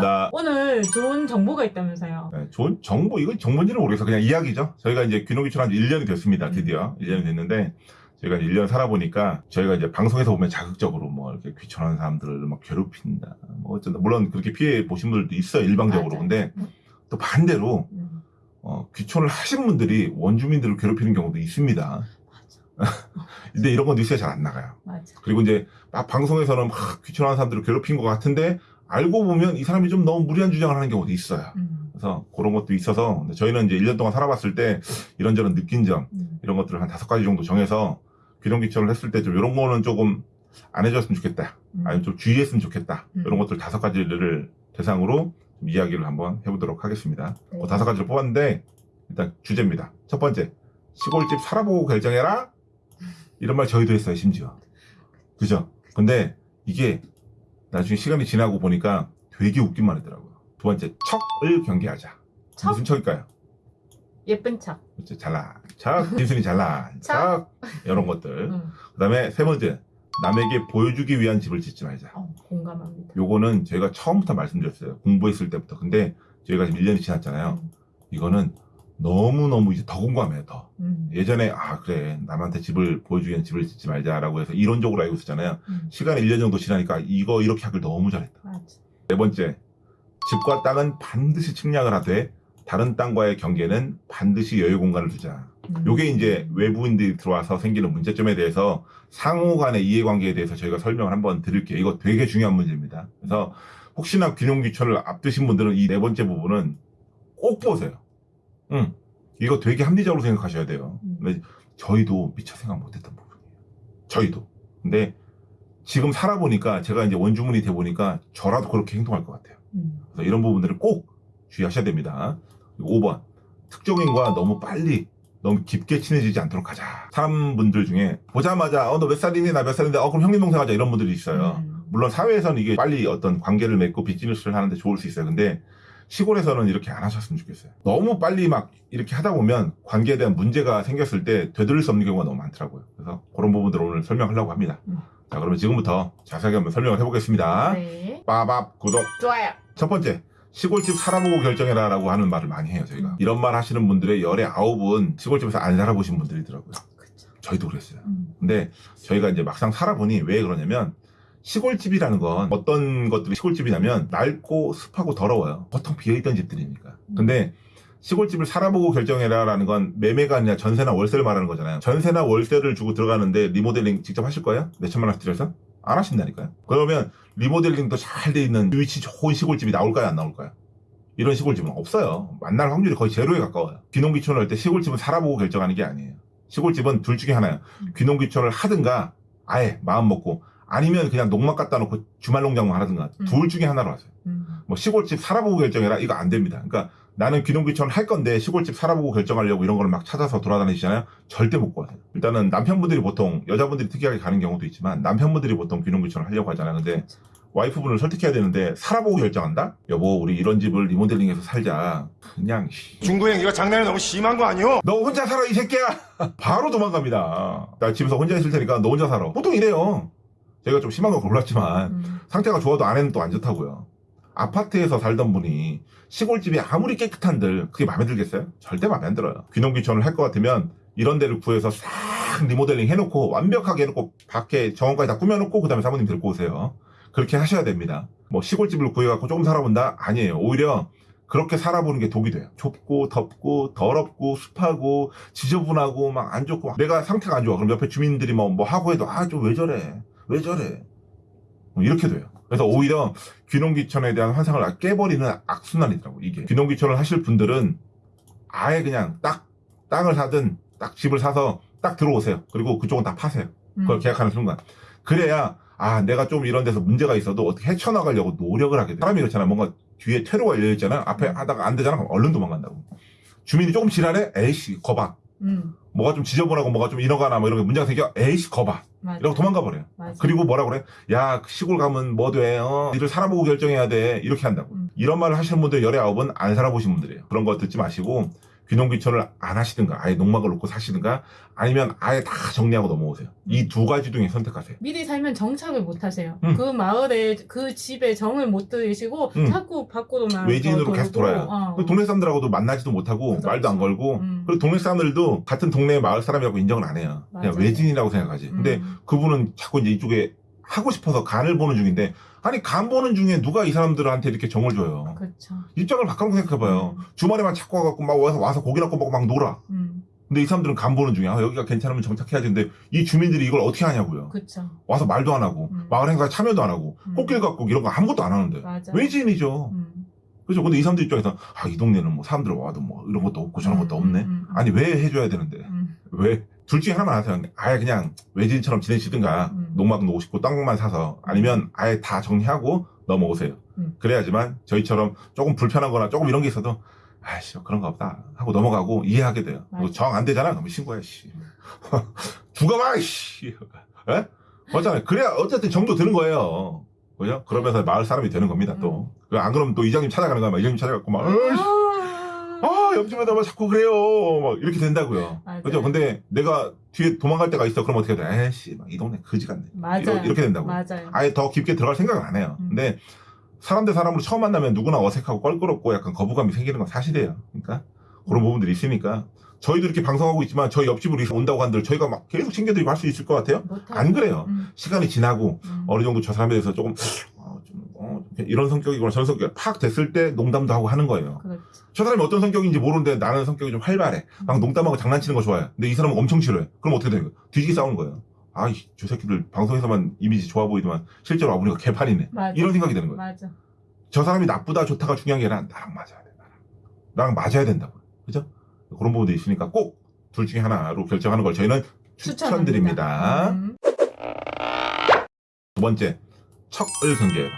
반갑습니다. 오늘 좋은 정보가 있다면서요. 네, 좋은 정보, 이건 정보인지는 모르겠어. 그냥 이야기죠. 저희가 이제 귀농귀촌 한 1년이 됐습니다. 드디어. 1년이 됐는데, 저희가 이제 1년 살아보니까, 저희가 이제 방송에서 보면 자극적으로 뭐 이렇게 귀촌하는 사람들을 막 괴롭힌다. 뭐 어쩐다. 물론 그렇게 피해 보신 분들도 있어요. 일방적으로. 맞아요. 근데 또 반대로, 음, 어, 귀촌을 하신 분들이 원주민들을 괴롭히는 경우도 있습니다. 맞아. 근데 이런 건 뉴스에 잘 안 나가요. 맞아. 그리고 이제 막 방송에서는 막 귀촌하는 사람들을 괴롭힌 것 같은데, 알고 보면 이 사람이 좀 너무 무리한 주장을 하는 경우도 있어요. 음, 그래서 그런 것도 있어서 저희는 이제 1년 동안 살아봤을 때 이런저런 느낀 점 음. 이런 것들을 한 다섯 가지 정도 정해서 귀농귀촌을 했을 때 좀 이런 거는 조금 안 해줬으면 좋겠다 음. 아니면 좀 주의했으면 좋겠다 음. 이런 것들 다섯 가지를 대상으로 좀 이야기를 한번 해보도록 하겠습니다 네. 그 다섯 가지를 뽑았는데 일단 주제입니다 첫 번째 시골집 살아보고 결정해라 이런 말 저희도 했어요 심지어 그죠 근데 이게 나중에 시간이 지나고 보니까 되게 웃긴만 하더라고요 두 번째 척을 경계하자 척? 무슨 척일까요? 예쁜 척. 그렇죠. 잘나 척 진순이 잘나 척 이런 것들 음. 그 다음에 세 번째 남에게 보여주기 위한 집을 짓지 말자 어, 공감합니다. 요거는 저희가 처음부터 말씀드렸어요 공부했을 때부터 근데 저희가 지금 1년이 지났잖아요 음, 이거는 너무너무 이제 더 공감해요 더 음, 예전에 아 그래 남한테 집을 보여주기 위한 집을 짓지 말자라고 해서 이론적으로 알고 있었잖아요 음. 시간이 1년 정도 지나니까 이거 이렇게 하길 너무 잘했다 맞아. 네 번째 집과 땅은 반드시 측량을 하되 다른 땅과의 경계는 반드시 여유 공간을 두자 음. 요게 이제 외부인들이 들어와서 생기는 문제점에 대해서 상호 간의 이해관계에 대해서 저희가 설명을 한번 드릴게요. 이거 되게 중요한 문제입니다. 그래서 혹시나 귀농귀촌을 앞두신 분들은 이 네 번째 부분은 꼭 보세요. 응. 이거 되게 합리적으로 생각하셔야 돼요. 음. 근데 저희도 미처 생각 못했던 부분이에요. 저희도. 근데 지금 살아보니까 제가 이제 원주민이 돼 보니까 저라도 그렇게 행동할 것 같아요. 음, 그래서 이런 부분들을 꼭 주의하셔야 됩니다. 그리고 5번. 특정인과 너무 빨리 너무 깊게 친해지지 않도록 하자. 사람분들 중에 보자마자 어 너 몇 살이니 나 몇 살인데 어 그럼 형님 동생 하자 이런 분들이 있어요. 음. 물론 사회에서는 이게 빨리 어떤 관계를 맺고 비즈니스를 하는데 좋을 수 있어요. 근데 시골에서는 이렇게 안 하셨으면 좋겠어요. 너무 빨리 막 이렇게 하다 보면 관계에 대한 문제가 생겼을 때 되돌릴 수 없는 경우가 너무 많더라고요. 그래서 그런 부분들을 오늘 설명하려고 합니다. 음. 자 그러면 지금부터 자세하게 한번 설명을 해보겠습니다. 네. 빠밥 구독 좋아요. 첫 번째 시골집 살아보고 결정해라 라고 하는 말을 많이 해요 저희가 음. 이런 말 하시는 분들의 열의 아홉은 시골집에서 안 살아보신 분들이더라고요 그쵸. 저희도 그랬어요 음, 근데 저희가 이제 막상 살아보니 왜 그러냐면 시골집이라는 건 어떤 것들이 시골집이냐면 낡고 습하고 더러워요 보통 비어있던 집들이니까 음. 근데 시골집을 살아보고 결정해라 라는 건 매매가 아니라 전세나 월세를 말하는 거잖아요 전세나 월세를 주고 들어가는데 리모델링 직접 하실 거예요? 몇 천만 원씩 들여서? 안 하신다니까요 그러면 리모델링도 잘 돼 있는 위치 좋은 시골집이 나올까요 안 나올까요? 이런 시골집은 없어요 만날 확률이 거의 제로에 가까워요 귀농귀촌을 할 때 시골집은 살아보고 결정하는 게 아니에요 시골집은 둘 중에 하나예요 음. 귀농귀촌을 하든가 아예 마음 먹고 아니면 그냥 농막 갖다 놓고 주말 농장만 하든가 음. 둘 중에 하나로 하세요 음, 뭐 시골집 살아보고 결정해라 이거 안 됩니다. 그러니까 나는 귀농귀촌 할 건데 시골집 살아보고 결정하려고 이런 거를 막 찾아서 돌아다니시잖아요. 절대 못 가요. 일단은 남편분들이 보통 여자분들이 특이하게 가는 경우도 있지만 남편분들이 보통 귀농귀촌을 하려고 하잖아요. 근데 와이프분을 설득해야 되는데 살아보고 결정한다? 여보 우리 이런 집을 리모델링해서 살자. 그냥 씨. 중구형 이거 장난이 너무 심한 거 아니오? 너 혼자 살아 이 새끼야. 바로 도망갑니다. 나 집에서 혼자 있을 테니까 너 혼자 살아. 보통 이래요. 제가 좀 심한 건 몰랐지만 음, 상태가 좋아도 아내는 또 안 좋다고요. 아파트에서 살던 분이 시골집이 아무리 깨끗한들 그게 마음에 들겠어요? 절대 마음에 안 들어요. 귀농귀촌을 할 것 같으면 이런 데를 구해서 싹 리모델링 해놓고 완벽하게 해놓고 밖에 정원까지 다 꾸며놓고 그 다음에 사모님 데리고 오세요. 그렇게 하셔야 됩니다. 뭐 시골집을 구해갖고 조금 살아본다? 아니에요. 오히려 그렇게 살아보는 게 독이 돼요. 좁고 덥고 더럽고 습하고 지저분하고 막 안 좋고 내가 상태가 안 좋아. 그럼 옆에 주민들이 뭐, 뭐 하고 해도 아 좀 왜 저래 왜 저래 뭐 이렇게 돼요. 그래서 오히려 귀농귀촌에 대한 환상을 깨버리는 악순환이더라고 이게. 귀농귀촌을 하실 분들은 아예 그냥 딱 땅을 사든 딱 집을 사서 딱 들어오세요. 그리고 그쪽은 다 파세요. 음. 그걸 계약하는 순간. 그래야 아 내가 좀 이런 데서 문제가 있어도 어떻게 헤쳐나가려고 노력을 하게 돼. 사람이 그렇잖아. 뭔가 뒤에 퇴로가 열려있잖아. 앞에 음. 하다가 안 되잖아. 그럼 얼른 도망간다고. 주민이 조금 지랄해? 에이씨 거봐. 음, 뭐가 좀 지저분하고 뭐가 좀 이러거나 뭐 이런 게 문제가 생겨? 에이씨 거봐. 이러고 도망가 버려요. 맞아. 그리고 뭐라 그래? 야 시골 가면 뭐 돼? 어, 니들 살아보고 결정해야 돼. 이렇게 한다고. 음. 이런 말을 하시는 분들 열의 아홉은 안 살아보신 분들이에요. 그런 거 듣지 마시고 귀농귀촌을 안 하시든가 아예 농막을 놓고 사시든가 아니면 아예 다 정리하고 넘어오세요. 이 두 가지 중에 선택하세요. 미리 살면 정착을 못 하세요. 음. 그 마을에 그 집에 정을 못 들이시고 음. 자꾸 밖으로만 외지인으로 더 계속 돌아요. 어. 그 동네 사람들하고도 만나지도 못하고 그렇죠. 말도 안 걸고 음. 그리고 동네 사람들도 같은 동네 마을 사람이라고 인정을 안 해요. 그냥 맞아요. 외지인이라고 생각하지. 근데 음. 그분은 자꾸 이제 이쪽에 하고 싶어서 간을 보는 중인데 아니 간 보는 중에 누가 이 사람들한테 이렇게 정을 줘요. 그렇죠. 입장을 바꿔놓고 생각해봐요. 음. 주말에만 자꾸 와갖고 막 와서 와서 고기나 구워 먹고 막 놀아. 음. 근데 이 사람들은 간 보는 중이야. 아, 여기가 괜찮으면 정착해야지. 근데 이 주민들이 이걸 어떻게 하냐고요. 그렇죠. 와서 말도 안 하고 음. 마을 행사에 참여도 안 하고 음. 꽃길 갖고 이런 거 아무것도 안 하는데 맞아. 외지인이죠. 음. 그렇죠. 근데 이 사람들 입장에서 아이 동네는 뭐 사람들 와도 뭐 이런 것도 없고 저런 것도 음, 없네. 음, 음. 아니 왜 해줘야 되는데 음. 왜? 둘 중에 하나만 하세요. 아예 그냥 외지인처럼 지내시든가 음. 농막 놓고 싶고 땅만 사서 아니면 아예 다 정리하고 넘어오세요. 음. 그래야지만 저희처럼 조금 불편한 거나 조금 이런 게 있어도 아이씨 그런 거 없다 하고 넘어가고 이해하게 돼요. 정 안 되잖아. 그럼 신고해 씨. 죽어봐 씨. 에? 맞잖아요. 그래야 어쨌든 정도 드는 거예요. 그죠? 그러면서 마을 사람이 되는 겁니다 또. 안 그러면 또 이장님 찾아가는 거야. 막 이장님 찾아갖고 막 어이씨, 아. 아, 옆집에다 막 자꾸 그래요. 막 이렇게 된다고요. 맞아요. 그죠? 근데 내가 뒤에 도망갈 때가 있어. 그럼 어떻게 돼? 에이씨, 막이 동네 거지 같네. 맞아요. 이렇게 된다고. 맞아요. 아예 더 깊게 들어갈 생각을 안 해요. 음. 근데 사람 대 사람으로 처음 만나면 누구나 어색하고 껄끄럽고 약간 거부감이 생기는 건 사실이에요. 그러니까 그런 부분들이 있으니까 저희도 이렇게 방송하고 있지만 저희 옆집으로 온다고 한들 저희가 막 계속 챙겨드리고 할 수 있을 것 같아요? 안 그래요. 음. 시간이 지나고 음. 어느 정도 저 사람에 대해서 조금 이런 성격이거나 저런 성격이 팍 됐을 때 농담도 하고 하는 거예요. 그렇죠. 저 사람이 어떤 성격인지 모르는데 나는 성격이 좀 활발해. 막 농담하고 장난치는 거 좋아해. 근데 이 사람은 엄청 싫어해. 그럼 어떻게 되는 거야? 뒤지게 싸우는 거예요. 아이, 저 새끼들 방송에서만 이미지 좋아 보이지만 실제로 와보니까 개판이네. 맞아. 이런 생각이 드는 거예요. 맞아. 저 사람이 나쁘다 좋다가 중요한 게 아니라 나랑 맞아야 돼. 나랑. 나랑 맞아야 된다고. 그죠? 그런 부분도 있으니까 꼭 둘 중에 하나로 결정하는 걸 저희는 추천드립니다. 음. 두 번째, 척을 경계해라.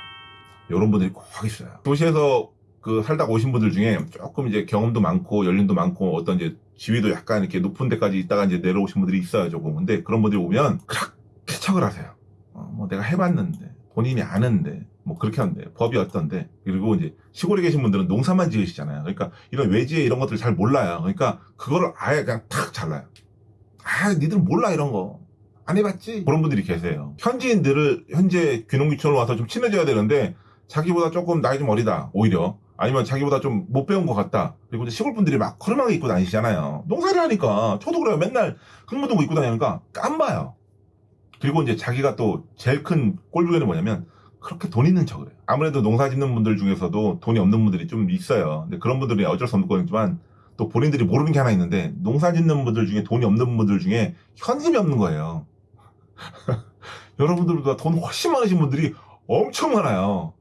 이런 분들이 꼭 있어요. 도시에서 그 살다가 오신 분들 중에 조금 이제 경험도 많고 연륜도 많고 어떤 이제 지위도 약간 이렇게 높은 데까지 있다가 이제 내려오신 분들이 있어요, 조금. 근데 그런 분들이 오면 그렇게 척을 하세요. 어, 뭐 내가 해봤는데, 본인이 아는데, 뭐 그렇게 하는데, 법이 어떤데. 그리고 이제 시골에 계신 분들은 농사만 지으시잖아요. 그러니까 이런 외지에 이런 것들을 잘 몰라요. 그러니까 그거를 아예 그냥 탁 잘라요. 아, 니들은 몰라, 이런 거. 안 해봤지? 그런 분들이 계세요. 현지인들을 현재 귀농귀촌으로 와서 좀 친해져야 되는데 자기보다 조금 나이 좀 어리다 오히려. 아니면 자기보다 좀 못 배운 것 같다. 그리고 시골 분들이 막 허름하게 입고 다니시잖아요. 농사를 하니까 저도 그래요 맨날 흙묻은 입고 다니니까 깜봐요. 그리고 이제 자기가 또 제일 큰 꼴불견이 뭐냐면 그렇게 돈 있는 척을 해요. 아무래도 농사 짓는 분들 중에서도 돈이 없는 분들이 좀 있어요. 근데 그런 분들이 어쩔 수 없는 거지만 또 본인들이 모르는 게 하나 있는데 농사 짓는 분들 중에 돈이 없는 분들 중에 현금이 없는 거예요. 여러분들보다 돈 훨씬 많으신 분들이 엄청 많아요.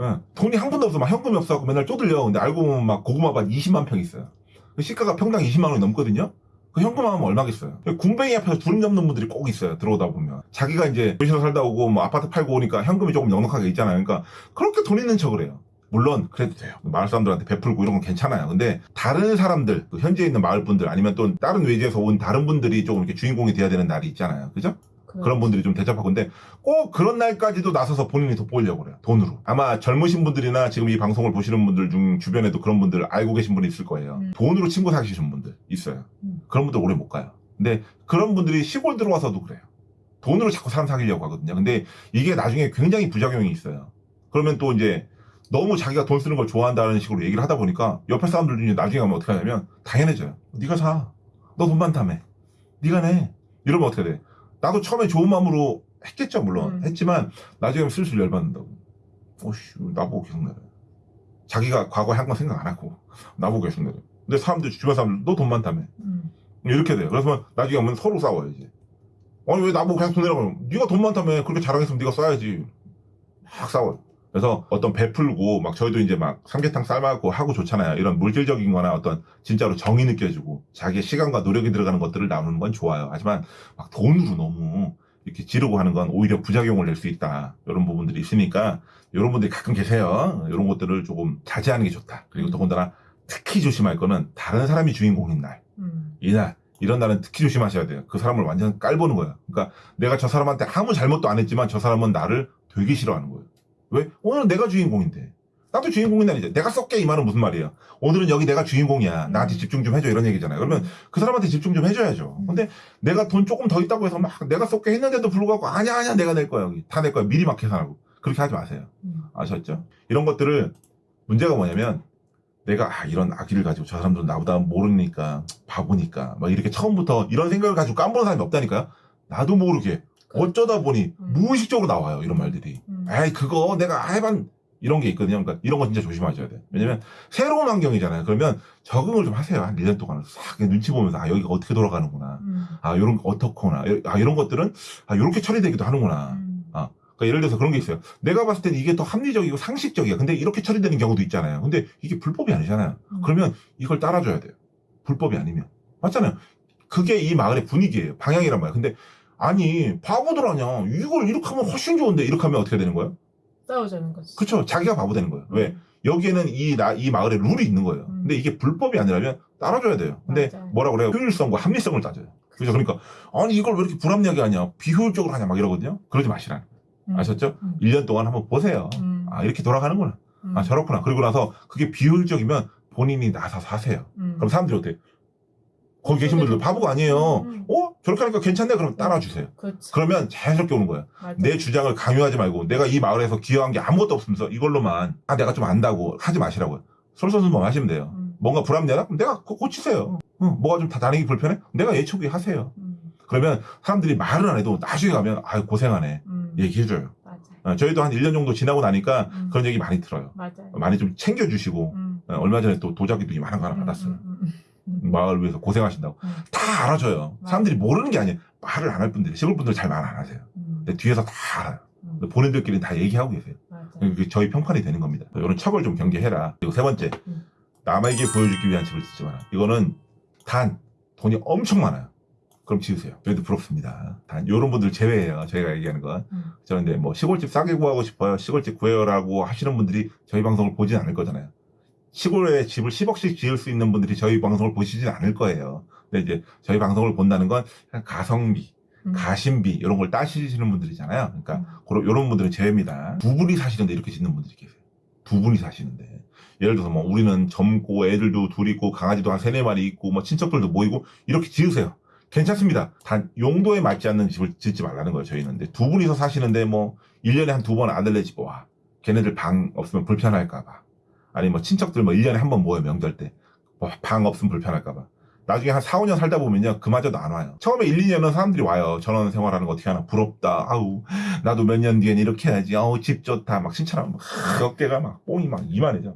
예, 돈이 한 푼도 없어. 막 현금이 없어갖고 맨날 쪼들려. 근데 알고 보면 막 고구마밭 20만 평 있어요. 그 시가가 평당 20만 원이 넘거든요? 그 현금 하면 얼마겠어요? 군뱅이 앞에서 주름 잡는 분들이 꼭 있어요. 들어오다 보면. 자기가 이제 도시로 살다 오고 뭐 아파트 팔고 오니까 현금이 조금 넉넉하게 있잖아요. 그러니까 그렇게 돈 있는 척을 해요. 물론 그래도 돼요. 마을 사람들한테 베풀고 이런 건 괜찮아요. 근데 다른 사람들, 그 현지에 있는 마을 분들 아니면 또 다른 외지에서 온 다른 분들이 조금 이렇게 주인공이 돼야 되는 날이 있잖아요. 그죠? 그런 분들이 좀 대접하고. 근데 꼭 그런 날까지도 나서서 본인이 돋보이려고 그래요. 돈으로. 아마 젊으신 분들이나 지금 이 방송을 보시는 분들 중 주변에도 그런 분들 알고 계신 분이 있을 거예요. 음. 돈으로 친구 사귀시는 분들 있어요. 음. 그런 분들 오래 못 가요. 근데 그런 분들이 시골 들어와서도 그래요. 돈으로 자꾸 사람 사귀려고 하거든요. 근데 이게 나중에 굉장히 부작용이 있어요. 그러면 또 이제 너무 자기가 돈 쓰는 걸 좋아한다는 식으로 얘기를 하다 보니까 옆에 사람들 중에 나중에 가면 어떻게 하냐면 당연해져요 네가 사 너 돈 많다며. 네가 내. 이러면 어떻게 돼 나도 처음에 좋은 마음으로 했겠죠, 물론. 음. 했지만, 나중에 슬슬 열받는다고. 어씨, 나보고 계속 내려. 자기가 과거에 한 건 생각 안 하고, 나보고 계속 내려. 근데 사람들, 주변 사람들, 너 돈 많다며. 음. 이렇게 돼요. 그래서 나중에 오면 서로 싸워요, 이제. 아니, 왜 나보고 계속 돈 내라고. 네가 돈 많다며. 그렇게 자랑했으면 네가 써야지. 막 싸워요. 그래서 어떤 베풀고, 막 저희도 이제 막 삼계탕 삶아갖고 하고 좋잖아요. 이런 물질적인 거나 어떤 진짜로 정이 느껴지고, 자기의 시간과 노력이 들어가는 것들을 나누는 건 좋아요. 하지만 막 돈으로 너무 이렇게 지르고 하는 건 오히려 부작용을 낼 수 있다. 이런 부분들이 있으니까, 이런 분들이 가끔 계세요. 이런 것들을 조금 자제하는 게 좋다. 그리고 더군다나 특히 조심할 거는 다른 사람이 주인공인 날. 음. 이날 이런 날은 특히 조심하셔야 돼요. 그 사람을 완전 깔보는 거예요. 그러니까 내가 저 사람한테 아무 잘못도 안 했지만 저 사람은 나를 되게 싫어하는 거예요. 왜? 오늘 내가 주인공인데 나도 주인공인 날이죠. 내가 쏠게 이 말은 무슨 말이에요? 오늘은 여기 내가 주인공이야. 나한테 음. 집중 좀 해줘 이런 얘기잖아요. 그러면 그 사람한테 집중 좀 해줘야죠. 음. 근데 내가 돈 조금 더 있다고 해서 막 내가 쏠게 했는데도 불구하고 아니야 아니야 내가 낼 거야 여기 다 낼 거야 미리 막 계산하고 그렇게 하지 마세요. 음. 아셨죠? 이런 것들을 문제가 뭐냐면 내가 아, 이런 아기를 가지고 저 사람들은 나보다 모르니까 바보니까 막 이렇게 처음부터 이런 생각을 가지고 깜보는 사람이 없다니까요. 나도 모르게 어쩌다 보니 음. 무의식적으로 나와요 이런 말들이. 음. 에이 그거 내가 해반 이런 게 있거든요. 그러니까 이런 거 진짜 조심하셔야 돼. 왜냐면 새로운 환경이잖아요. 그러면 적응을 좀 하세요. 한 1년 동안 싹 눈치 보면서 아 여기가 어떻게 돌아가는구나. 음. 아거 어떻구나. 아 이런 것들은 아 요렇게 처리되기도 하는구나. 음. 그러니까 예를 들어서 그런 게 있어요. 내가 봤을 때는 이게 더 합리적이고 상식적이야. 근데 이렇게 처리되는 경우도 있잖아요. 근데 이게 불법이 아니잖아요. 음. 그러면 이걸 따라줘야 돼요. 불법이 아니면. 맞잖아요. 그게 이 마을의 분위기예요. 방향이란 말이야. 근데 아니 바보들 아냐. 이걸 이렇게 하면 훨씬 좋은데 이렇게 하면 어떻게 되는 거예요? 싸우자는 거지. 그쵸. 자기가 바보 되는 거예요. 왜? 여기에는 이, 나, 이 마을에 룰이 있는 거예요. 음. 근데 이게 불법이 아니라면 따라줘야 돼요. 근데 맞아요. 뭐라 그래요? 효율성과 합리성을 따져요. 그죠? 그러니까, 아니, 이걸 왜 이렇게 불합리하게 하냐? 비효율적으로 하냐? 막 이러거든요? 그러지 마시라. 음. 아셨죠? 음. 1년 동안 한번 보세요. 음. 아, 이렇게 돌아가는구나. 음. 아, 저렇구나. 그리고 나서 그게 비효율적이면 본인이 나서 사세요. 음. 그럼 사람들이 어때? 거기 계신 분들 바보가 아니에요. 음. 어? 저렇게 하니까 괜찮네? 그럼 따라주세요. 그렇지. 그러면 자연스럽게 오는 거예요. 맞아. 내 주장을 강요하지 말고 내가 이 마을에서 기여한 게 아무것도 없으면서 이걸로만 아 내가 좀 안다고 하지 마시라고요. 솔선수범 하시면 돼요. 음. 뭔가 불합리하다? 그럼 내가 고치세요. 응, 뭐가 좀다 다니기 불편해? 내가 예초기 하세요. 음. 그러면 사람들이 말을 안 해도 나중에 가면 아유 고생하네 음. 얘기해줘요. 어, 저희도 한 1년 정도 지나고 나니까 음. 그런 얘기 많이 들어요. 맞아요. 많이 좀 챙겨주시고 음. 어, 얼마 전에 또 도자기도 많은 거 하나 받았어요. 음. 마을 위해서 고생하신다고. 음. 다 알아줘요. 맞아. 사람들이 모르는 게 아니에요. 말을 안 할 분들이 시골 분들 잘 말 안 하세요. 음. 근데 뒤에서 다 알아요. 음. 본인들끼리 다 얘기하고 계세요. 맞아. 그게 저희 평판이 되는 겁니다. 이런 척을 좀 경계해라. 그리고 세 번째, 음. 남에게 보여주기 위한 집을 짓지 마라. 이거는 단 돈이 엄청 많아요. 그럼 지으세요. 저희도 부럽습니다. 단 이런 분들 제외예요. 저희가 얘기하는 건. 음. 저는 근데 뭐 시골집 싸게 구하고 싶어요. 시골집 구해요라고 하시는 분들이 저희 방송을 보진 않을 거잖아요. 시골에 집을 10억씩 지을 수 있는 분들이 저희 방송을 보시진 않을 거예요. 근데 이제 저희 방송을 본다는 건 가성비, 음. 가심비 이런 걸 따시는 분들이잖아요. 그러니까 음. 그런 이런 분들은 제외입니다. 두 분이 사시는데 이렇게 짓는 분들이 계세요. 두 분이 사시는데 예를 들어서 뭐 우리는 젊고 애들도 둘 있고 강아지도 한 세네 마리 있고 뭐 친척들도 모이고 이렇게 지으세요. 괜찮습니다. 단 용도에 맞지 않는 집을 짓지 말라는 거예요. 저희는 근데 두 분이서 사시는데 뭐 1년에 한 두 번 아들네 집 와. 걔네들 방 없으면 불편할까 봐. 아니 뭐 친척들 뭐 1년에 한 번 모여 명절 때. 뭐 방 없으면 불편할까 봐. 나중에 한 4, 5년 살다 보면요. 그마저도 안 와요. 처음에 1, 2년은 사람들이 와요. 전원 생활하는 거 어떻게 하나 부럽다. 아우 나도 몇 년 뒤엔 이렇게 해야지. 아우 집 좋다. 막 칭찬하면 막 어깨가 막 뽕이 막 이만해져.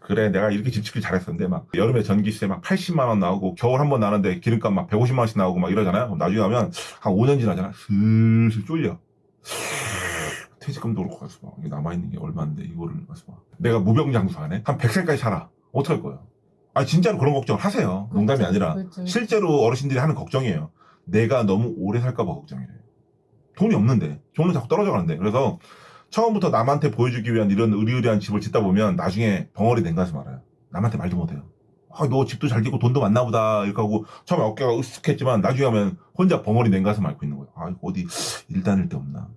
그래 내가 이렇게 집 짓길 잘했었는데 막 여름에 전기세 막 80만 원 나오고 겨울 한 번 나는데 기름값 막 150만 원씩 나오고 막 이러잖아요. 그럼 나중에 하면 한 5년 지나잖아. 슬슬 쫄려. 퇴직금도 그렇고 가서 남아있는 게 얼마인데 이거를 가서 막 내가 무병장수 하네? 한 100살까지 살아. 어떡할 거예요? 아 진짜로 그런 걱정을 하세요. 농담이 아니라 그렇죠. 실제로 어르신들이 하는 걱정이에요. 내가 너무 오래 살까봐 걱정이래요. 돈이 없는데, 돈은 자꾸 떨어져 가는데. 그래서 처음부터 남한테 보여주기 위한 이런 의리의리한 집을 짓다 보면 나중에 벙어리 냉가서 말아요. 남한테 말도 못해요. 아, 너 집도 잘 짓고 돈도 많나 보다. 이렇게 하고 처음에 어깨가 으쓱했지만 나중에 하면 혼자 벙어리 냉가서 앓고 있는 거예요. 아, 어디 일 다닐 데 없나.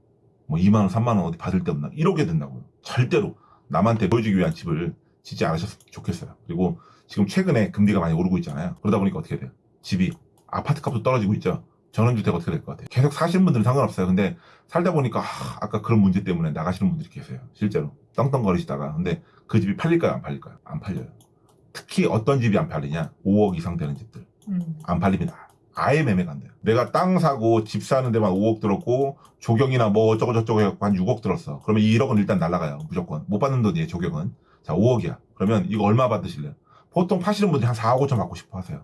뭐 2만원, 3만원 어디 받을 데 없나. 이러게 된다고요. 절대로 남한테 보여주기 위한 집을 짓지 않으셨으면 좋겠어요. 그리고 지금 최근에 금리가 많이 오르고 있잖아요. 그러다 보니까 어떻게 돼요? 집이 아파트 값도 떨어지고 있죠. 전원주택 어떻게 될 것 같아요? 계속 사시는 분들은 상관없어요. 근데 살다 보니까 아, 까 그런 문제 때문에 나가시는 분들이 계세요. 실제로 떵떵거리시다가 근데 그 집이 팔릴까요? 안 팔릴까요? 안 팔려요. 특히 어떤 집이 안 팔리냐? 5억 이상 되는 집들 음. 안 팔립니다. 아예 매매가 안 돼요. 내가 땅 사고 집 사는 데만 5억 들었고 조경이나 뭐 어쩌고 저쩌고 해갖고 한 6억 들었어. 그러면 1억은 일단 날라가요. 무조건. 못 받는 돈이에요. 조경은. 자 5억이야. 그러면 이거 얼마 받으실래요? 보통 파시는 분들이 한 4억 5천 받고 싶어 하세요.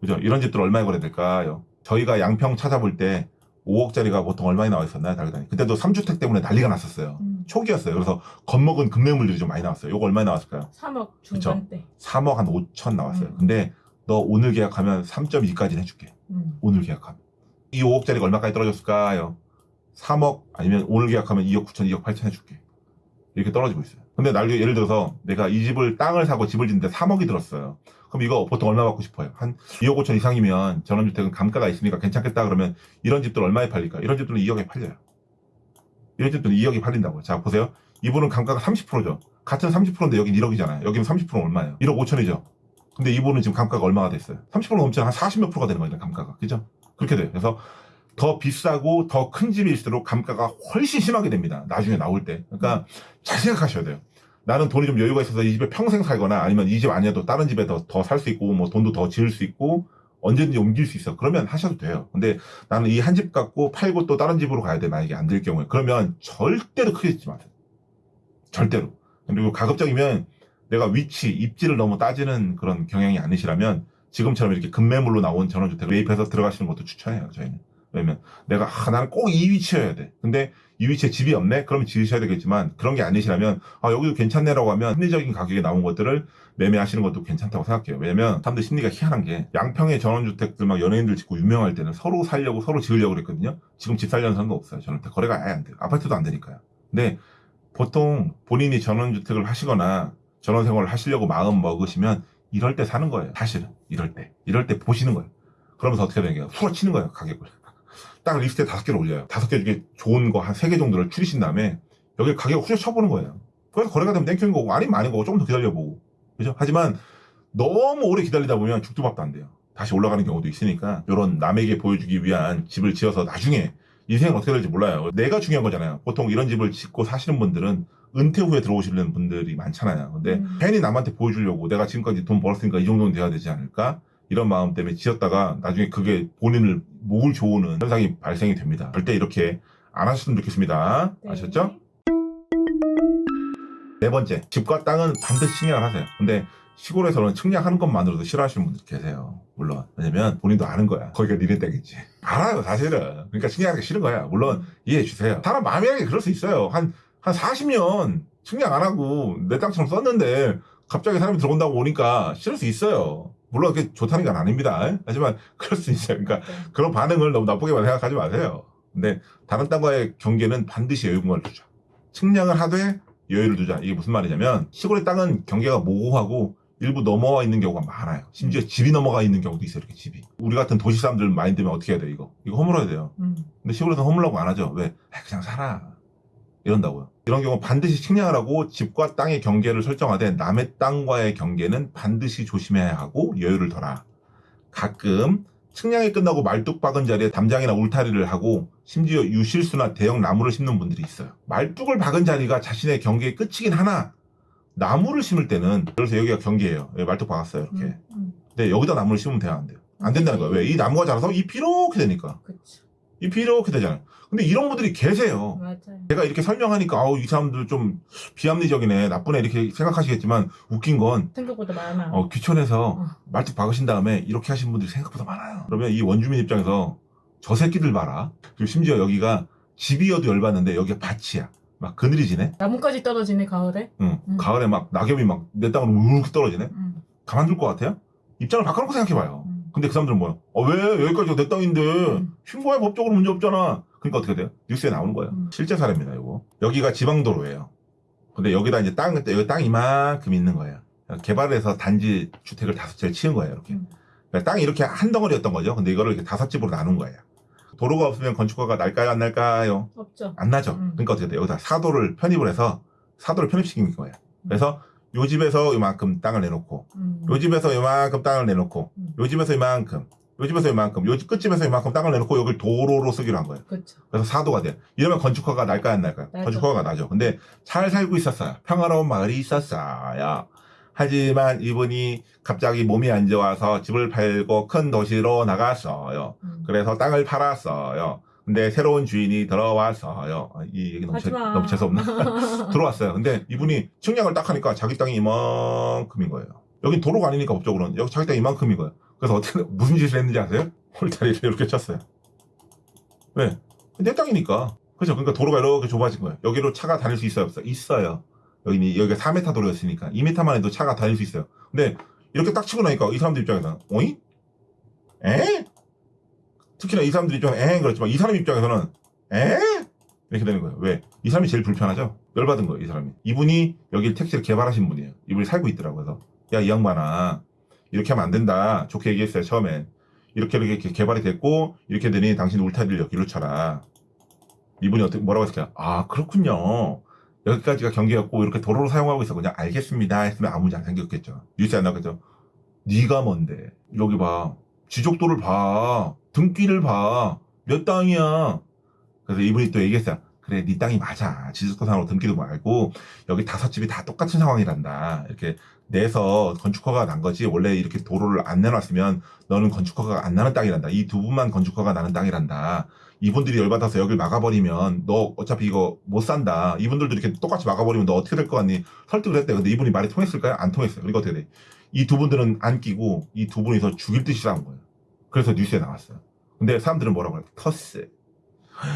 그죠? 이런 집들 얼마에 거래 될까요? 저희가 양평 찾아볼 때 5억짜리가 보통 얼마에 나와 있었나요? 달달이. 그때도 3주택 때문에 난리가 났었어요. 음. 초기였어요. 그래서 겁먹은 금매물들이 좀 많이 나왔어요. 이거 얼마에 나왔을까요? 3억 중반대. 3억 한 5천 나왔어요. 음. 근데 너 오늘 계약하면 3.2까지는 해줄게. 음. 오늘 계약하면. 이 5억짜리가 얼마까지 떨어졌을까요? 3억 아니면 오늘 계약하면 2억 9천, 2억 8천 해줄게. 이렇게 떨어지고 있어요. 근데 날 예를 들어서 내가 이 집을 땅을 사고 집을 짓는데 3억이 들었어요. 그럼 이거 보통 얼마 받고 싶어요? 한 2억 5천 이상이면 전원주택은 감가가 있으니까 괜찮겠다 그러면 이런 집들 얼마에 팔릴까? 이런 집들은 2억에 팔려요. 이런 집들은 2억이 팔린다고요. 자 보세요. 이분은 감가가 30%죠. 같은 30%인데 여긴 1억이잖아요. 여기는 30%는 얼마예요? 1억 5천이죠. 근데 이분은 지금 감가가 얼마가 됐어요? 30% 넘잖아. 한 40몇 프로가 되는 거죠, 감가가. 그죠? 그렇게 돼요. 그래서 더 비싸고 더 큰 집일수록 감가가 훨씬 심하게 됩니다. 나중에 나올 때. 그러니까 잘 생각하셔야 돼요. 나는 돈이 좀 여유가 있어서 이 집에 평생 살거나 아니면 이 집 아니어도 다른 집에 더 더 살 수 있고 뭐 돈도 더 지을 수 있고 언제든지 옮길 수 있어. 그러면 하셔도 돼요. 근데 나는 이 한 집 갖고 팔고 또 다른 집으로 가야 돼. 만약에 안 될 경우에. 그러면 절대로 크게 짓지 마세요. 절대로. 그리고 가급적이면 내가 위치, 입지를 너무 따지는 그런 경향이 아니시라면 지금처럼 이렇게 급매물로 나온 전원주택을 매입해서 들어가시는 것도 추천해요. 저희는. 왜냐면 내가 아, 나는 꼭 이 위치여야 돼. 근데 이 위치에 집이 없네? 그럼 지으셔야 되겠지만 그런 게 아니시라면 아 여기도 괜찮네라고 하면 합리적인 가격에 나온 것들을 매매하시는 것도 괜찮다고 생각해요. 왜냐면 사람들 심리가 희한한 게 양평의 전원주택들 막 연예인들 짓고 유명할 때는 서로 살려고 서로 지으려고 그랬거든요. 지금 집 살려는 사람도 없어요. 전원주택 거래가 아예 안 돼요. 아파트도 안 되니까요. 근데 보통 본인이 전원주택을 하시거나 전원생활을 하시려고 마음 먹으시면 이럴 때 사는 거예요. 사실은 이럴 때 이럴 때 보시는 거예요. 그러면서 어떻게 되는 거예요? 후려치는 거예요 가격을. 딱 리스트에 다섯 개를 올려요. 다섯 개 중에 좋은 거 한 세 개 정도를 추리신 다음에 여기 가격 후려쳐보는 거예요. 그래서 거래가 되면 thank you인 거고 아니면 아닌 거고 조금 더 기다려보고 그죠? 하지만 너무 오래 기다리다 보면 죽도 밥도 안 돼요. 다시 올라가는 경우도 있으니까 이런 남에게 보여주기 위한 집을 지어서 나중에 인생은 어떻게 될지 몰라요. 내가 중요한 거잖아요. 보통 이런 집을 짓고 사시는 분들은 은퇴 후에 들어오시는 분들이 많잖아요. 근데 음. 괜히 남한테 보여주려고 내가 지금까지 돈 벌었으니까 이 정도는 돼야 되지 않을까? 이런 마음 때문에 지었다가 나중에 그게 본인을 목을 조우는 현상이 발생이 됩니다. 절대 이렇게 안 하셨으면 좋겠습니다. 네. 아셨죠? 네 번째, 집과 땅은 반드시 측량을 하세요. 근데 시골에서는 측량하는 것만으로도 싫어하시는 분들 계세요. 물론. 왜냐면 본인도 아는 거야. 거기가 니네 땅이지. 알아요, 사실은. 그러니까 측량하기 싫은 거야. 물론 이해해 주세요. 사람 마음이라는 게 그럴 수 있어요. 한, 한 40년 측량 안 하고 내 땅처럼 썼는데 갑자기 사람이 들어온다고 오니까 싫을 수 있어요. 물론 그게 좋다는 건 아닙니다. 하지만 그럴 수 있어요. 그러니까 네. 그런 반응을 너무 나쁘게만 생각하지 마세요. 근데 다른 땅과의 경계는 반드시 여유분간을 두자. 측량을 하되 여유를 두자. 이게 무슨 말이냐면 시골의 땅은 경계가 모호하고 일부 넘어와 있는 경우가 많아요. 심지어 집이 넘어가 있는 경우도 있어요. 이렇게 집이. 우리 같은 도시 사람들 마인드면 어떻게 해야 돼 이거? 이거 허물어야 돼요. 음. 근데 시골에서 허물라고 안 하죠. 왜? 아, 그냥 살아. 이런다고요. 이런 경우 반드시 측량을 하고 집과 땅의 경계를 설정하되 남의 땅과의 경계는 반드시 조심해야 하고 여유를 둬라. 가끔 측량이 끝나고 말뚝 박은 자리에 담장이나 울타리를 하고 심지어 유실수나 대형 나무를 심는 분들이 있어요. 말뚝을 박은 자리가 자신의 경계의 끝이긴 하나 나무를 심을 때는 그래서 여기가 경계예요. 여기 말뚝 박았어요. 이렇게. 음. 음. 근데 여기다 나무를 심으면 돼요? 안 돼요? 안 된다는 거예요. 왜? 이 나무가 자라서 잎이 이렇게 되니까. 그치. 잎이 이렇게 되잖아요. 근데 이런 분들이 계세요. 맞아요. 제가 이렇게 설명하니까 아우 이 사람들 좀 비합리적이네 나쁘네 이렇게 생각하시겠지만 웃긴 건 생각보다 많아. 어, 귀촌에서 어. 말뚝 박으신 다음에 이렇게 하신 분들이 생각보다 많아요. 그러면 이 원주민 입장에서 저 새끼들 봐라. 그리고 심지어 여기가 집이어도 열받는데 여기가 밭이야. 막 그늘이 지네. 나뭇가지 떨어지네 가을에. 응. 음. 가을에 막 낙엽이 막 내 땅으로 우르르 떨어지네. 음. 가만둘 것 같아요? 입장을 바꿔놓고 생각해봐요. 음. 근데 그 사람들은 뭐야? 어, 왜? 여기까지가 내 땅인데. 음. 신고해 법적으로 문제 없잖아. 그러니까 어떻게 돼요? 뉴스에 나오는 거예요. 음. 실제 사례입니다, 이거. 여기가 지방도로예요. 근데 여기다 이제 땅, 여기 땅 이만큼 있는 거예요. 개발해서 단지 주택을 다섯 채를 치은 거예요, 이렇게. 음. 그러니까 땅이 이렇게 한 덩어리였던 거죠. 근데 이거를 이렇게 다섯 집으로 나눈 거예요. 도로가 없으면 건축가가 날까요, 안 날까요? 없죠. 안 나죠. 음. 그러니까 어떻게 돼요? 여기다 사도를 편입을 해서 사도를 편입시킨 거예요. 그래서 요 집에서 이만큼 땅을 내놓고 음. 요 집에서 이만큼 땅을 내놓고 음. 요 집에서 이만큼 요 집에서 이만큼 요 집 끝집에서 이만큼 땅을 내놓고 여기를 도로로 쓰기로 한 거예요. 그렇죠. 그래서 사도가 돼. 이러면 건축허가 날까요 안 날까요? 나죠. 건축허가 나죠. 근데 잘 살고 있었어요. 평화로운 마을이 있었어요. 하지만 이분이 갑자기 몸이 안 좋아서 집을 팔고 큰 도시로 나갔어요. 음. 그래서 땅을 팔았어요. 근데 새로운 주인이 들어왔어요. 아, 이 얘기 너무, 재. 너무 재수없나? 들어왔어요. 근데 이분이 측량을 딱 하니까 자기 땅이 이만큼인 거예요. 여긴 도로가 아니니까 법적으로는 여기 자기 땅이 이만큼인 거예요. 그래서 어떻게 무슨 짓을 했는지 아세요? 홀다리를 이렇게 쳤어요. 왜? 내 땅이니까. 그죠? 그러니까 도로가 이렇게 좁아진 거예요. 여기로 차가 다닐 수 있어요, 없어요? 있어요. 여기는 여기가 4m 도로였으니까 2m만 해도 차가 다닐 수 있어요. 근데 이렇게 딱 치고 나니까 이 사람들 입장에서는 어이? 에? 특히나 이 사람들 입장에서 에 그렇지만 이 사람 입장에서는 에? 이렇게 되는 거예요. 왜? 이 사람이 제일 불편하죠? 열받은 거예요, 이 사람이. 이분이 여기 택시를 개발하신 분이에요. 이분이 살고 있더라고요. 그래서 야, 이 양반아. 이렇게 하면 안 된다. 좋게 얘기했어요, 처음엔. 이렇게 이렇게 개발이 됐고 이렇게 되니 당신 울타리를 여기로 쳐라. 이분이 어떻게 뭐라고 했을까요? 아, 그렇군요. 여기까지가 경계였고 이렇게 도로를 사용하고 있어 그냥 알겠습니다 했으면 아무 문제 안 생겼겠죠 뉴스에 안 나겠죠 네가 뭔데 여기 봐 지적도를 봐 등기를 봐 몇 땅이야 그래서 이분이 또 얘기했어요 그래 네 땅이 맞아 지적도 상으로 등기도 말고 여기 다섯 집이 다 똑같은 상황이란다 이렇게 내서 건축허가 난 거지 원래 이렇게 도로를 안 내놨으면 너는 건축허가 안 나는 땅이란다 이 두 분만 건축허가 나는 땅이란다 이분들이 열받아서 여길 막아버리면 너 어차피 이거 못 산다. 이분들도 이렇게 똑같이 막아버리면 너 어떻게 될 것 같니? 설득을 했대. 근데 이분이 말이 통했을까요? 안 통했어요. 그러니까 어떻게 돼? 이 두 분들은 안 끼고 이 두 분이서 죽일 듯이 싸운 거예요. 그래서 뉴스에 나왔어요. 근데 사람들은 뭐라고 해요? 텃세.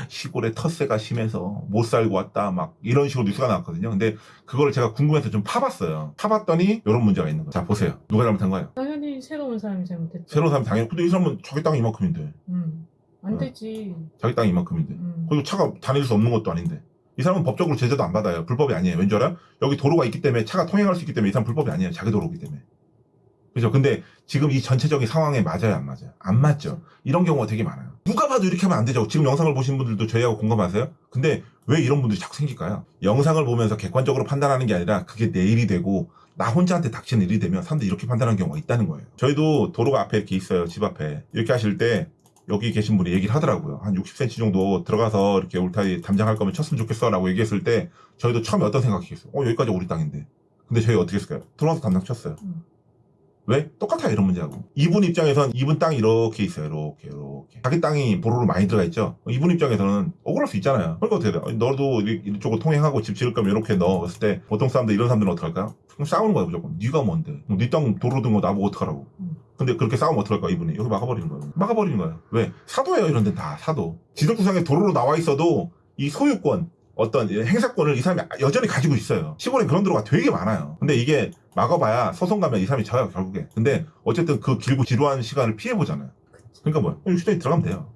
시골에 텃세가 심해서 못 살고 왔다. 막 이런 식으로 뉴스가 나왔거든요. 근데 그거를 제가 궁금해서 좀 파봤어요. 파봤더니 이런 문제가 있는 거예요. 자, 보세요. 누가 잘못한 거예요? 당연히 새로운 사람이 잘못했죠. 새로운 사람 당연히. 근데 이 사람은 자기 땅이 이만큼인데. 음. 안 어. 되지. 자기 땅이 이만큼인데. 음. 그리고 차가 다닐 수 없는 것도 아닌데. 이 사람은 법적으로 제재도 안 받아요. 불법이 아니에요. 왠지 알아? 여기 도로가 있기 때문에 차가 통행할 수 있기 때문에 이 사람 불법이 아니에요. 자기 도로기 때문에. 그죠? 근데 지금 이 전체적인 상황에 맞아요? 안 맞아요? 안 맞죠? 이런 경우가 되게 많아요. 누가 봐도 이렇게 하면 안 되죠. 지금 영상을 보신 분들도 저희하고 공감하세요? 근데 왜 이런 분들이 자꾸 생길까요? 영상을 보면서 객관적으로 판단하는 게 아니라 그게 내 일이 되고 나 혼자한테 닥치는 일이 되면 사람들이 이렇게 판단하는 경우가 있다는 거예요. 저희도 도로가 앞에 이렇게 있어요. 집 앞에. 이렇게 하실 때 여기 계신 분이 얘기를 하더라고요. 한 60cm 정도 들어가서 이렇게 울타리 담장할 거면 쳤으면 좋겠어 라고 얘기했을 때 저희도 처음에 어떤 생각이겠어요? 어, 여기까지 우리 땅인데. 근데 저희 어떻게 했을까요? 들어가서 담장 쳤어요. 음. 왜? 똑같아요, 이런 문제하고. 이분 입장에선 이분 땅이 이렇게 있어요, 이렇게, 이렇게. 자기 땅이 보로로 많이 들어가 있죠? 이분 입장에서는 억울할 수 있잖아요. 그러니까 어떻게 돼요? 너도 이- 이쪽으로 통행하고 집 지을 거면 이렇게 넣었을 때 보통 사람들, 이런 사람들은 어떡할까요? 그럼 싸우는 거예요, 무조건. 네가 뭔데? 네땅 도로 든 거 나보고 어떡하라고. 음. 근데 그렇게 싸우면 어떡할까, 이분이? 여기 막아버리는 거예요. 막아버리는 거예요. 왜? 사도예요, 이런 데는 다, 사도. 지적구상에 도로로 나와 있어도 이 소유권, 어떤 행사권을 이 사람이 여전히 가지고 있어요. 시골에 그런 도로가 되게 많아요. 근데 이게 막아봐야 소송 가면 이 사람이 져요, 결국에. 근데 어쨌든 그 길고 지루한 시간을 피해보잖아요. 그러니까 뭐야? 60cm 들어가면 돼요.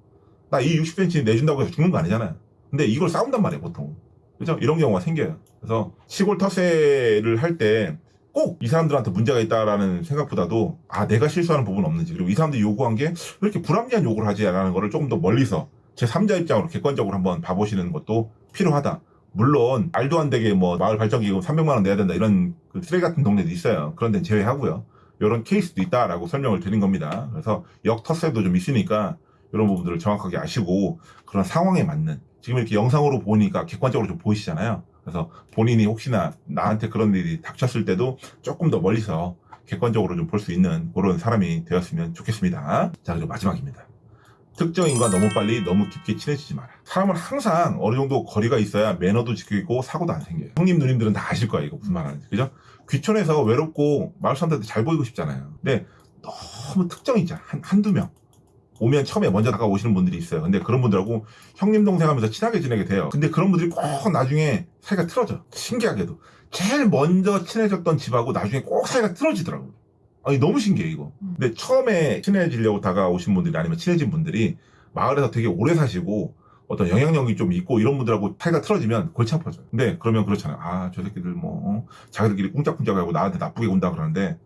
나 이 60cm 내준다고 해서 죽는 거 아니잖아요. 근데 이걸 싸운단 말이에요, 보통. 그죠? 이런 경우가 생겨요. 그래서 시골 터세를 할 때 꼭 이 사람들한테 문제가 있다라는 생각보다도 아, 내가 실수하는 부분은 없는지 그리고 이 사람들이 요구한 게 왜 이렇게 불합리한 요구를 하지라는 거를 조금 더 멀리서 제 3자 입장으로 객관적으로 한번 봐보시는 것도 필요하다. 물론 말도 안 되게 뭐 마을 발전 기금 300만 원 내야 된다 이런 그 쓰레기 같은 동네도 있어요. 그런 데는 제외하고요. 이런 케이스도 있다라고 설명을 드린 겁니다. 그래서 역터세도 좀 있으니까 이런 부분들을 정확하게 아시고 그런 상황에 맞는 지금 이렇게 영상으로 보니까 객관적으로 좀 보이시잖아요. 그래서 본인이 혹시나 나한테 그런 일이 닥쳤을 때도 조금 더 멀리서 객관적으로 좀 볼 수 있는 그런 사람이 되었으면 좋겠습니다. 자, 그리고 마지막입니다. 특정인과 너무 빨리 너무 깊게 친해지지 마라. 사람은 항상 어느 정도 거리가 있어야 매너도 지키고 사고도 안 생겨요. 형님 누님들은 다 아실 거예요. 이거 무슨 말하는지. 그죠? 귀촌에서 외롭고 마을 사람들한테 잘 보이고 싶잖아요. 근데 너무 특정이 있잖아. 한, 한두 명. 오면 처음에 먼저 다가오시는 분들이 있어요. 근데 그런 분들하고 형님 동생 하면서 친하게 지내게 돼요. 근데 그런 분들이 꼭 나중에 사이가 틀어져. 신기하게도. 제일 먼저 친해졌던 집하고 나중에 꼭 사이가 틀어지더라고요. 아니 너무 신기해 이거. 근데 처음에 친해지려고 다가오신 분들이 아니면 친해진 분들이 마을에서 되게 오래 사시고 어떤 영향력이 좀 있고 이런 분들하고 사이가 틀어지면 골치 아파져요. 근데 그러면 그렇잖아요. 아, 저 새끼들 뭐, 어? 자기들끼리 꿍짝꿍짝하고 나한테 나쁘게 군다 그러는데,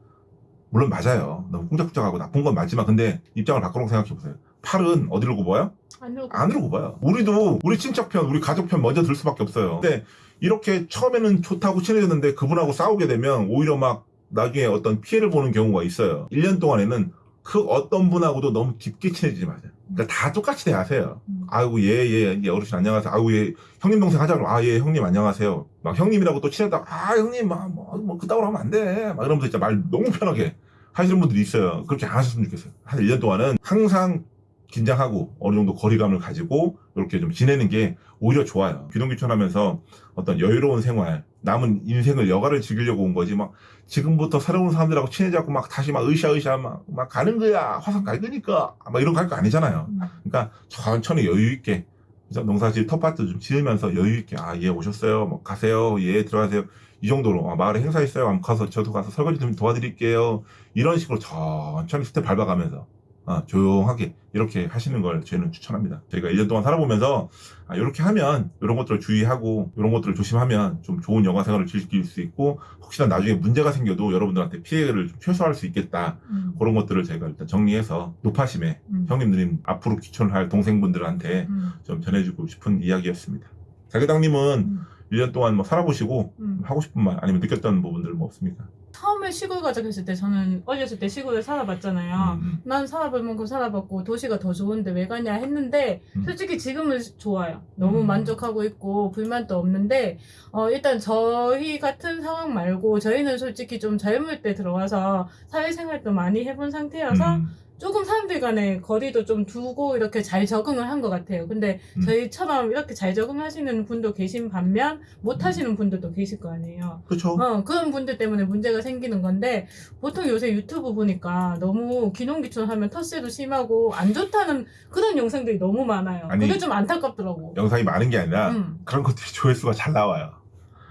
물론 맞아요. 너무 꿍짝꿍짝하고 나쁜 건 맞지만, 근데 입장을 바꿔놓고 생각해보세요. 팔은 어디로 굽어요? 안으로 안으로 굽어요. 우리도 우리 친척편, 우리 가족편 먼저 들 수밖에 없어요. 근데 이렇게 처음에는 좋다고 친해졌는데 그분하고 싸우게 되면 오히려 막 나중에 어떤 피해를 보는 경우가 있어요. 1년 동안에는 그 어떤 분하고도 너무 깊게 친해지지 마세요. 그러니까 다 똑같이 대하세요. 음. 아이고 예, 예, 예, 어르신 안녕하세요. 아이고 예, 형님 동생 하자 그러면 아, 예, 형님 안녕하세요. 막 형님이라고 또 친하다. 아, 형님, 막, 뭐, 뭐, 그따구로 하면 안 돼. 막 이러면서 진짜 말 너무 편하게 하시는 분들이 있어요. 그렇게 안 하셨으면 좋겠어요. 한 1년 동안은 항상 긴장하고 어느 정도 거리감을 가지고 이렇게 좀 지내는 게 오히려 좋아요. 귀농귀촌하면서 어떤 여유로운 생활, 남은 인생을 여가를 즐기려고 온 거지 막 지금부터 새로운 사람들하고 친해져갖고 막 다시 막 으쌰으쌰 막, 막 가는 거야. 화상 갈 거니까. 막 이런 거 할 거 아니잖아요. 음. 그러니까 천천히 여유 있게. 농사질 텃밭도 좀 지으면서 여유 있게 아 예 오셨어요. 뭐 가세요. 예 들어가세요. 이 정도로. 아, 마을에 행사 있어요. 한번 가서 저도 가서 설거지 좀 도와드릴게요. 이런 식으로 천천히 스텝 밟아가면서 아, 조용하게 이렇게 하시는 걸 저희는 추천합니다. 저희가 1년 동안 살아보면서 아, 이렇게 하면 이런 것들을 주의하고 이런 것들을 조심하면 좀 좋은 영화 생활을 즐길 수 있고 혹시나 나중에 문제가 생겨도 여러분들한테 피해를 좀 최소화할 수 있겠다 음. 그런 것들을 저희가 일단 정리해서 노파심에 음. 형님 누님 앞으로 귀촌을 할 동생분들한테 음. 좀 전해주고 싶은 이야기였습니다. 자기당님은 음. 1년 동안 뭐 살아보시고 음. 하고 싶은 말 아니면 느꼈던 부분들 뭐 없습니까? 처음에 시골 가자 했을 때 저는 어렸을 때 시골에 살아봤잖아요. 음, 난 살아볼 만큼 살아봤고 도시가 더 좋은데 왜 가냐 했는데 음. 솔직히 지금은 좋아요. 너무 음. 만족하고 있고 불만도 없는데 어, 일단 저희 같은 상황 말고 저희는 솔직히 좀 젊을 때 들어와서 사회생활도 많이 해본 상태여서 음, 조금 사람들 간의 거리도 좀 두고 이렇게 잘 적응을 한 것 같아요. 근데 음. 저희처럼 이렇게 잘 적응하시는 분도 계신 반면 못 음. 하시는 분들도 계실 거 아니에요. 그렇죠. 어, 그런 분들 때문에 문제가 생기는 건데, 보통 요새 유튜브 보니까 너무 귀농귀촌하면 텃세도 심하고 안 좋다는 그런 영상들이 너무 많아요. 아니, 그게 좀 안타깝더라고. 영상이 많은 게 아니라 음. 그런 것들이 조회수가 잘 나와요.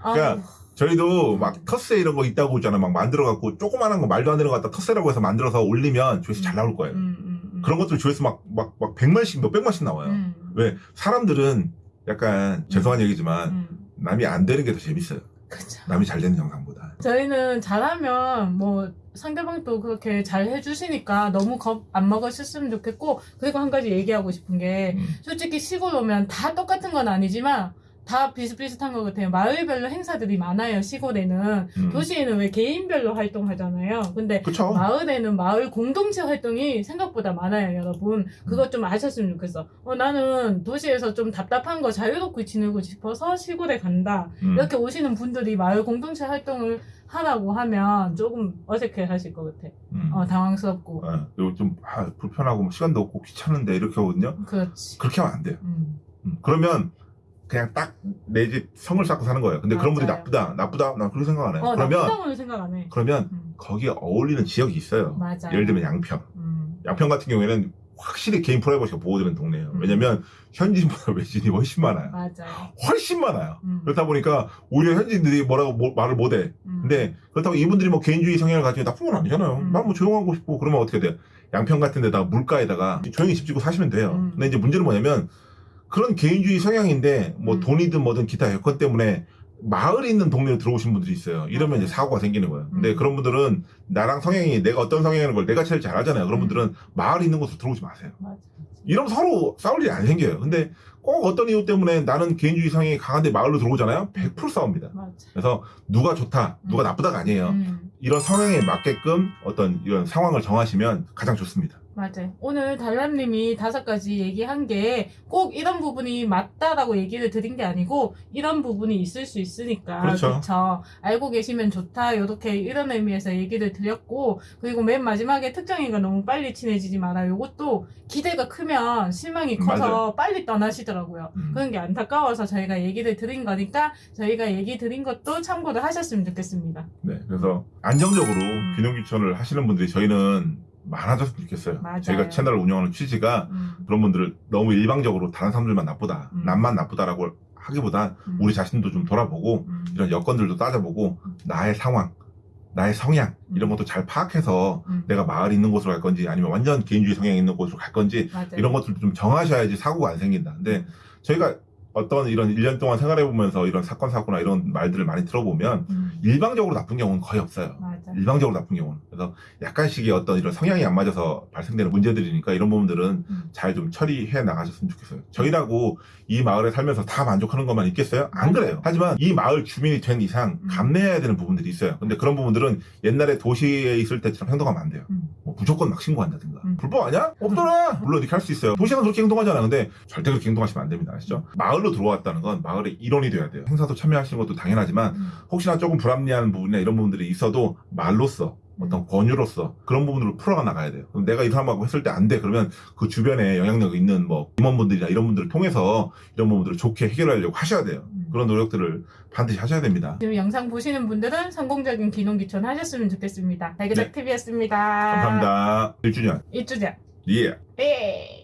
아, 그러니까 저희도 막 텃세 이런 거 있다고 있잖아요. 막 만들어갖고 조그마한 거 말도 안 되는 거 갖다 텃세라고 해서 만들어서 올리면 조회수 잘 나올 거예요. 음, 음, 음. 그런 것들 조회수 막, 막, 막 100만씩, 몇백만씩 나와요. 음. 왜? 사람들은 약간 죄송한 얘기지만 음. 남이 안 되는 게 더 재밌어요. 그쵸. 남이 잘 되는 영상보다. 저희는 잘하면 뭐 상대방도 그렇게 잘 해주시니까 너무 겁 안 먹으셨으면 좋겠고 그리고 한 가지 얘기하고 싶은 게 음. 솔직히 시골 오면 다 똑같은 건 아니지만 다 비슷비슷한 것 같아요. 마을별로 행사들이 많아요. 시골에는 음. 도시에는 왜 개인별로 활동하잖아요. 근데 그쵸. 마을에는 마을 공동체 활동이 생각보다 많아요, 여러분. 그것 좀 아셨으면 좋겠어. 어, 나는 도시에서 좀 답답한 거 자유롭게 지내고 싶어서 시골에 간다. 음. 이렇게 오시는 분들이 마을 공동체 활동을 하라고 하면 조금 어색해 하실 것 같아. 음. 어, 당황스럽고. 예, 그리고 좀 아, 불편하고 뭐 시간도 없고 귀찮은데 이렇게 하거든요. 그렇지. 그렇게 하면 안 돼요. 음. 음. 그러면 그냥 딱 내 집 성을 쌓고 사는 거예요. 근데 그런 분들이 맞아요. 나쁘다, 나쁘다, 난 그렇게 생각 안 해요. 어, 그러면 나쁘다고는 생각 안 해. 그러면 음. 거기에 어울리는 지역이 있어요. 맞아요. 예를 들면 양평. 음. 양평 같은 경우에는 확실히 개인 프라이버시가 보호되는 동네예요. 음. 왜냐면 현지인보다 외지인이 훨씬 많아요. 맞아요. 훨씬 많아요. 음. 그렇다 보니까 오히려 현지인들이 뭐라고 뭐- 말을 못해. 음. 근데 그렇다고 이분들이 뭐 개인주의 성향을 가지고 나쁜 건 아니잖아요. 음. 난뭐 조용하고 싶고 그러면 어떻게 돼요? 양평 같은 데다가 물가에다가 조용히 집 짓고 사시면 돼요. 음. 근데 이제 문제는 뭐냐면 그런 개인주의 성향인데 뭐 음. 돈이든 뭐든 기타 여건 때문에 마을에 있는 동네로 들어오신 분들이 있어요. 이러면. 이제 사고가 생기는 거예요. 근데 음. 그런 분들은 나랑 성향이 내가 어떤 성향인 걸 내가 제일 잘 알잖아요. 그런 음. 분들은 마을에 있는 곳으로 들어오지 마세요. 맞아. 이러면 서로 싸울 일이 안 생겨요. 근데 꼭 어떤 이유 때문에 나는 개인주의 성향이 강한데 마을로 들어오잖아요. 100% 싸웁니다. 맞아. 그래서 누가 좋다, 누가 음. 나쁘다가 아니에요. 음. 이런 성향에 맞게끔 어떤 이런 상황을 정하시면 가장 좋습니다. 맞아요. 오늘 달람님이 다섯 가지 얘기한 게 꼭 이런 부분이 맞다라고 얘기를 드린 게 아니고 이런 부분이 있을 수 있으니까 그렇죠. 그쵸? 알고 계시면 좋다 이렇게 이런 의미에서 얘기를 드렸고 그리고 맨 마지막에 특정이가 너무 빨리 친해지지 마라 이것도 기대가 크면 실망이 커서 맞아요. 빨리 떠나시더라고요. 음. 그런 게 안타까워서 저희가 얘기를 드린 거니까 저희가 얘기 드린 것도 참고를 하셨으면 좋겠습니다. 네, 그래서 안정적으로 음. 균형귀천을 하시는 분들이 저희는 많아졌으면 좋겠어요. 맞아요. 저희가 채널을 운영하는 취지가 음, 그런 분들을 너무 일방적으로 다른 사람들만 나쁘다, 음. 남만 나쁘다라고 하기보단 음, 우리 자신도 좀 돌아보고 음, 이런 여건들도 따져보고 음. 나의 상황, 나의 성향 이런 음. 것도 잘 파악해서 음, 내가 마을 있는 곳으로 갈 건지 아니면 완전 개인주의 성향이 있는 곳으로 갈 건지 맞아요. 이런 것들도 좀 정하셔야지 사고가 안 생긴다. 근데 저희가 어떤 이런 1년 동안 생활해보면서 이런 사건, 사고나 이런 말들을 많이 들어보면 음, 일방적으로 나쁜 경우는 거의 없어요. 맞아. 일방적으로 나쁜 경우는. 그래서 약간씩의 어떤 이런 성향이 안 맞아서 발생되는 문제들이니까 이런 부분들은 음. 잘좀 처리해 나가셨으면 좋겠어요. 저희라고 이 마을에 살면서 다 만족하는 것만 있겠어요? 안. 그래요. 하지만 이 마을 주민이 된 이상 음. 감내해야 되는 부분들이 있어요. 근데 그런 부분들은 옛날에 도시에 있을 때처럼 행동하면 안 돼요. 음. 뭐 무조건 막 신고한다든가. 음. 불법 아니야? 없더라! 물론 이렇게 할 수 있어요. 도시는 그렇게 행동하잖아. 근데 절대 그렇게 행동하시면 안 됩니다. 아시죠? 마을 로 들어왔다는 건 마을의 일원이 돼야 돼요. 행사도 참여하시는 것도 당연하지만 음. 혹시나 조금 불합리한 부분이나 이런 부분들이 있어도 말로써 어떤 권유로서 그런 부분으로 풀어가 나가야 돼요. 내가 이 사람하고 했을 때 안 돼. 그러면 그 주변에 영향력 있는 뭐 임원분들이나 이런 분들을 통해서 이런 부분들을 좋게 해결하려고 하셔야 돼요. 음. 그런 노력들을 반드시 하셔야 됩니다. 지금 영상 보시는 분들은 성공적인 귀농귀촌 하셨으면 좋겠습니다. 달그닥 네. TV였습니다. 감사합니다. 1주년. 1주년. 예. 예.